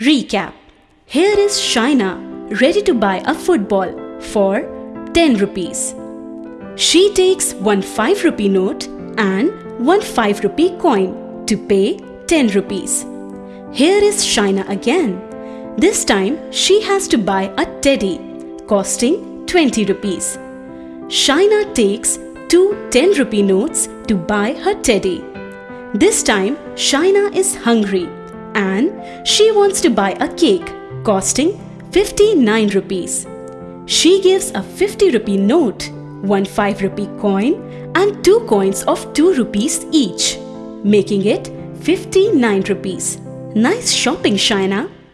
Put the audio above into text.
Recap Here is Shaina ready to buy a football for 10 rupees. She takes one 5 rupee note and one 5 rupee coin to pay 10 rupees. Here is Shaina again. This time she has to buy a teddy costing 20 rupees. Shaina takes two 10 rupee notes to buy her teddy. This time Shaina is hungry and she wants to buy a cake costing 59 rupees. She gives a 50 rupee note, one 5 rupee coin and two coins of 2 rupees each, making it 59 rupees. Nice shopping, Shaina.